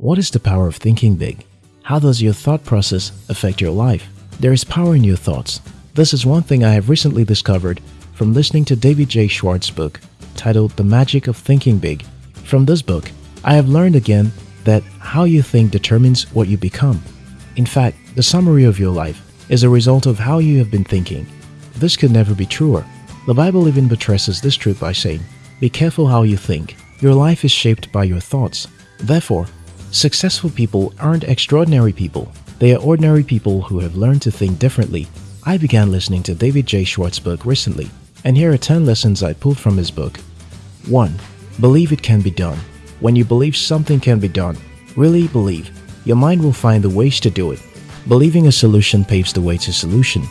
What is the power of thinking big? How does your thought process affect your life? There is power in your thoughts. This is one thing I have recently discovered from listening to David J. Schwartz's book titled The Magic of Thinking Big. From this book, I have learned again that how you think determines what you become. In fact, the summary of your life is a result of how you have been thinking. This could never be truer. The Bible even buttresses this truth by saying, Be careful how you think. Your life is shaped by your thoughts. Therefore, Successful people aren't extraordinary people. They are ordinary people who have learned to think differently. I began listening to David J. Schwartz's book recently, and here are 10 lessons I pulled from his book. 1. Believe it can be done. When you believe something can be done, really believe, your mind will find the ways to do it. Believing a solution paves the way to solution.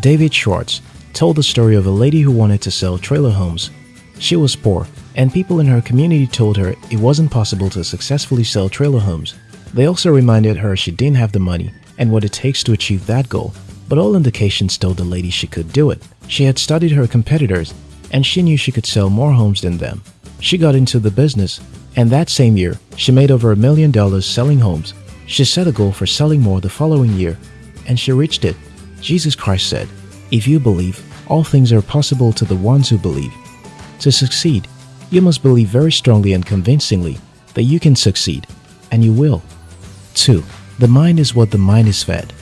David Schwartz told the story of a lady who wanted to sell trailer homes. She was poor and people in her community told her it wasn't possible to successfully sell trailer homes. They also reminded her she didn't have the money and what it takes to achieve that goal, but all indications told the lady she could do it. She had studied her competitors and she knew she could sell more homes than them. She got into the business and that same year, she made over a million dollars selling homes. She set a goal for selling more the following year and she reached it. Jesus Christ said, If you believe, all things are possible to the ones who believe. To succeed, you must believe very strongly and convincingly that you can succeed, and you will. 2. The mind is what the mind is fed.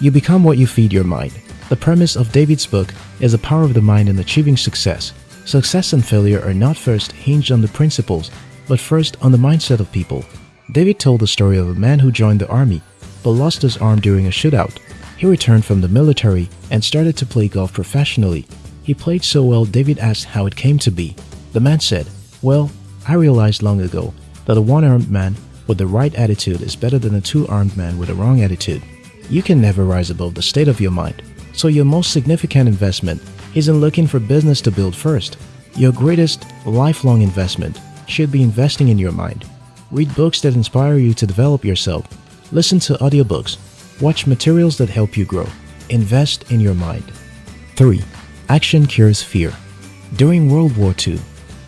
You become what you feed your mind. The premise of David's book is the power of the mind in achieving success. Success and failure are not first hinged on the principles, but first on the mindset of people. David told the story of a man who joined the army, but lost his arm during a shootout. He returned from the military and started to play golf professionally. He played so well David asked how it came to be. The man said, Well, I realized long ago that a one-armed man with the right attitude is better than a two-armed man with a wrong attitude. You can never rise above the state of your mind, so your most significant investment isn't looking for business to build first. Your greatest lifelong investment should be investing in your mind. Read books that inspire you to develop yourself. Listen to audiobooks. Watch materials that help you grow. Invest in your mind. 3. Action cures fear. During World War II,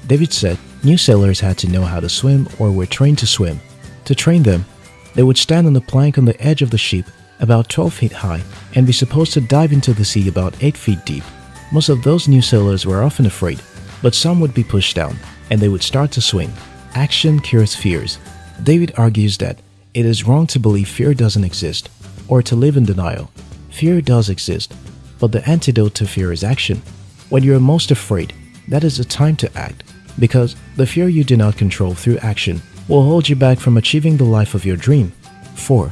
David said new sailors had to know how to swim or were trained to swim. To train them, they would stand on a plank on the edge of the ship about 12 feet high and be supposed to dive into the sea about 8 feet deep. Most of those new sailors were often afraid, but some would be pushed down and they would start to swim. Action cures fears. David argues that it is wrong to believe fear doesn't exist or to live in denial. Fear does exist, but the antidote to fear is action. When you are most afraid, that is the time to act because the fear you do not control through action will hold you back from achieving the life of your dream. 4.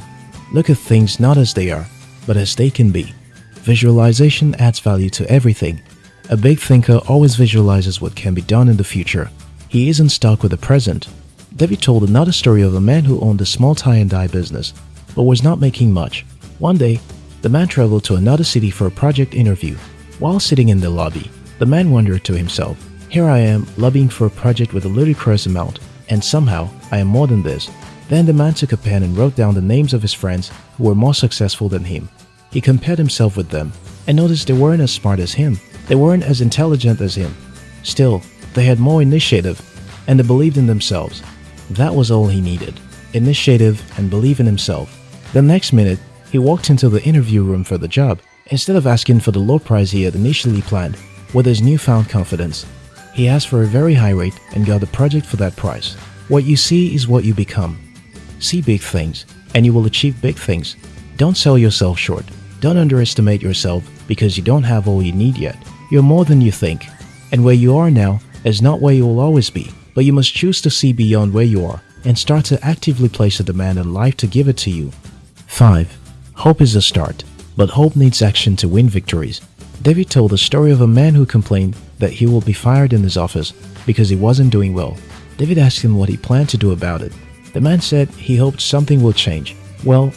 Look at things not as they are, but as they can be. Visualization adds value to everything. A big thinker always visualizes what can be done in the future. He isn't stuck with the present. David told another story of a man who owned a small tie and dye business, but was not making much. One day, the man traveled to another city for a project interview. While sitting in the lobby, the man wondered to himself, here I am lobbying for a project with a ludicrous amount, and somehow I am more than this. Then the man took a pen and wrote down the names of his friends who were more successful than him. He compared himself with them and noticed they weren't as smart as him. They weren't as intelligent as him. Still, they had more initiative and they believed in themselves. That was all he needed. Initiative and believe in himself. The next minute, he walked into the interview room for the job. Instead of asking for the low price he had initially planned, with his newfound confidence, he asked for a very high rate and got the project for that price. What you see is what you become. See big things, and you will achieve big things. Don't sell yourself short. Don't underestimate yourself because you don't have all you need yet. You're more than you think. And where you are now is not where you will always be. But you must choose to see beyond where you are and start to actively place a demand on life to give it to you. 5. Hope is a start, but hope needs action to win victories. David told the story of a man who complained that he will be fired in his office because he wasn't doing well. David asked him what he planned to do about it. The man said he hoped something will change. Well,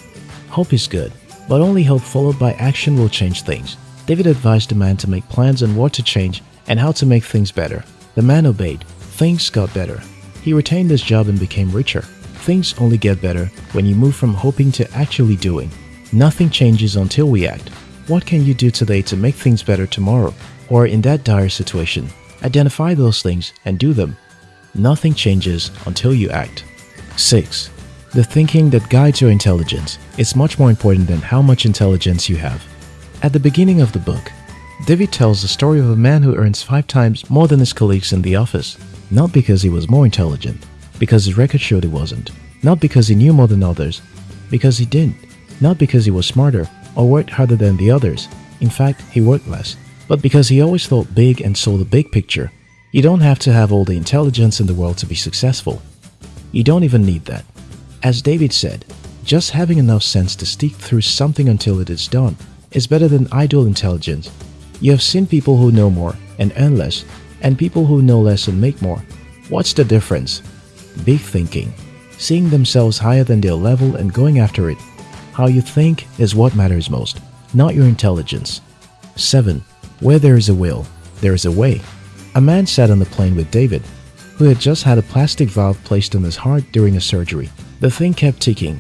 hope is good, but only hope followed by action will change things. David advised the man to make plans on what to change and how to make things better. The man obeyed. Things got better. He retained his job and became richer. Things only get better when you move from hoping to actually doing. Nothing changes until we act. What can you do today to make things better tomorrow? Or in that dire situation, identify those things and do them. Nothing changes until you act. 6. The thinking that guides your intelligence is much more important than how much intelligence you have. At the beginning of the book, David tells the story of a man who earns five times more than his colleagues in the office, not because he was more intelligent, because his record showed he wasn't, not because he knew more than others, because he didn't, not because he was smarter or worked harder than the others, in fact, he worked less, but because he always thought big and saw the big picture. You don't have to have all the intelligence in the world to be successful. You don't even need that. As David said, just having enough sense to stick through something until it is done is better than idle intelligence you have seen people who know more and earn less, and people who know less and make more. What's the difference? Big thinking, seeing themselves higher than their level and going after it. How you think is what matters most, not your intelligence. 7. Where there is a will, there is a way. A man sat on the plane with David, who had just had a plastic valve placed in his heart during a surgery. The thing kept ticking,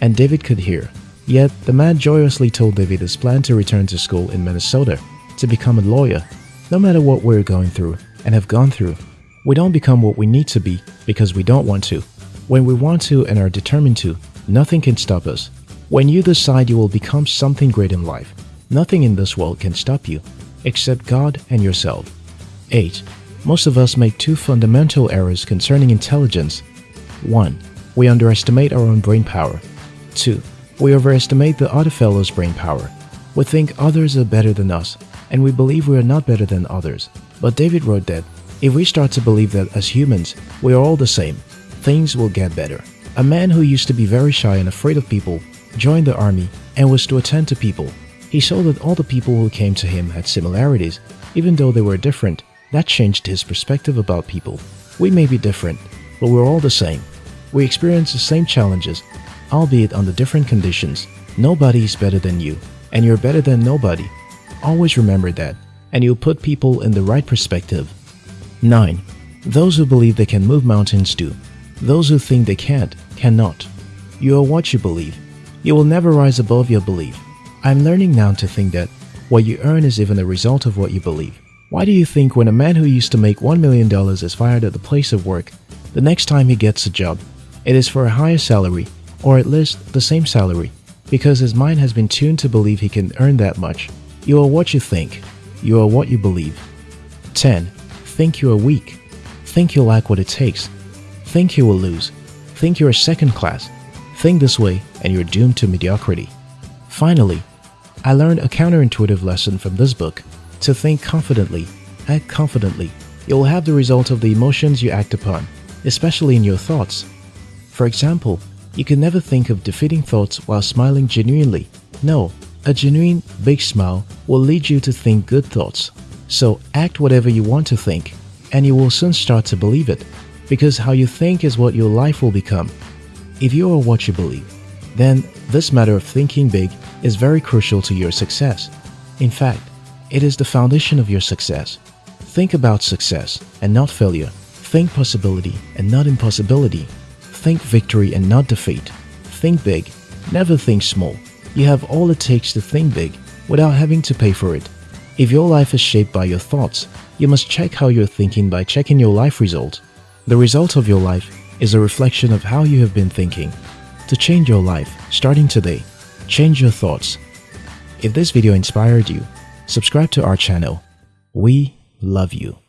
and David could hear. Yet, the man joyously told David his plan to return to school in Minnesota to become a lawyer. No matter what we're going through and have gone through, we don't become what we need to be because we don't want to. When we want to and are determined to, nothing can stop us. When you decide you will become something great in life, nothing in this world can stop you, except God and yourself. 8. Most of us make two fundamental errors concerning intelligence. 1. We underestimate our own brain power. 2. We overestimate the other fellow's brain power. We think others are better than us and we believe we are not better than others. But David wrote that if we start to believe that as humans we are all the same, things will get better. A man who used to be very shy and afraid of people joined the army and was to attend to people. He saw that all the people who came to him had similarities, even though they were different. That changed his perspective about people. We may be different, but we're all the same. We experience the same challenges, albeit under different conditions. Nobody is better than you, and you're better than nobody. Always remember that, and you'll put people in the right perspective. 9. Those who believe they can move mountains do. Those who think they can't, cannot. You are what you believe. You will never rise above your belief. I'm learning now to think that what you earn is even a result of what you believe. Why do you think when a man who used to make $1 million is fired at the place of work, the next time he gets a job, it is for a higher salary, or at least the same salary, because his mind has been tuned to believe he can earn that much. You are what you think. You are what you believe. 10. Think you are weak. Think you lack what it takes. Think you will lose. Think you are second class. Think this way and you're doomed to mediocrity. Finally, I learned a counterintuitive lesson from this book. To think confidently, act confidently. You will have the result of the emotions you act upon, especially in your thoughts. For example, you can never think of defeating thoughts while smiling genuinely. No, a genuine big smile will lead you to think good thoughts. So act whatever you want to think, and you will soon start to believe it, because how you think is what your life will become. If you are what you believe, then this matter of thinking big is very crucial to your success. In fact, it is the foundation of your success. Think about success and not failure. Think possibility and not impossibility. Think victory and not defeat. Think big, never think small. You have all it takes to think big without having to pay for it. If your life is shaped by your thoughts, you must check how you're thinking by checking your life result. The result of your life is a reflection of how you have been thinking. To change your life, starting today, change your thoughts. If this video inspired you, subscribe to our channel. We love you.